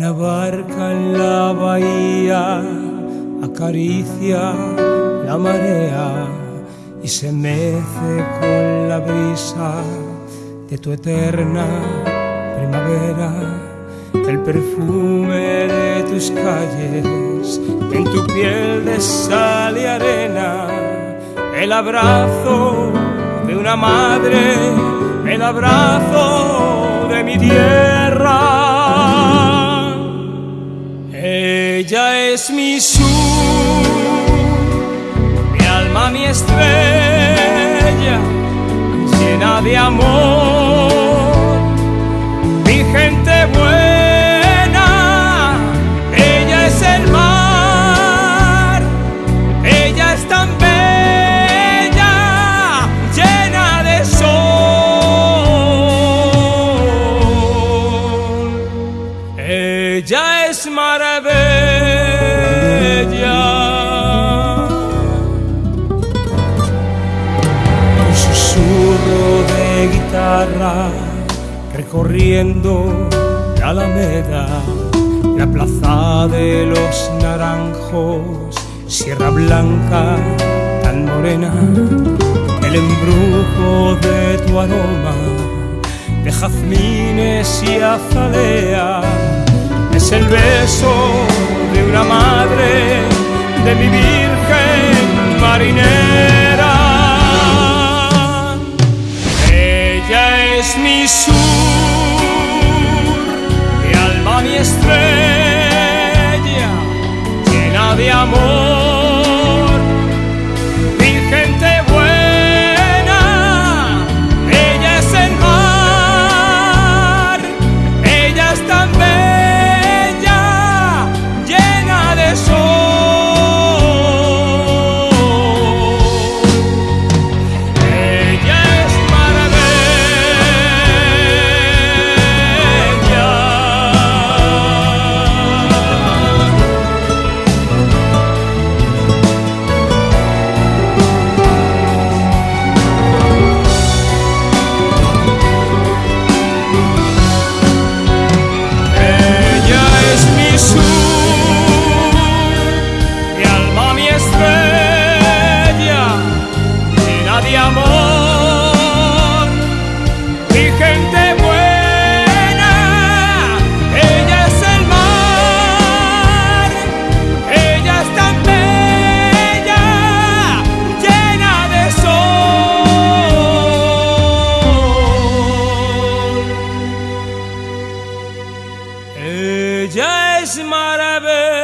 barca en la bahía acaricia la marea y se mece con la brisa de tu eterna primavera, el perfume de tus calles, en tu piel de sal y arena, el abrazo de una madre, el abrazo Ella es mi sur, mi alma, mi estrella, llena de amor, mi gente buena, ella es el mar, ella es tan bella, llena de sol, ella es maravilla. De guitarra recorriendo la alameda, la plaza de los naranjos, Sierra Blanca tan morena, el embrujo de tu aroma, de jazmines y azalea, es el beso de una madre, de mi virgen Ella es mi sur, mi alma, mi estrella, llena de amor, Ella es maravilla.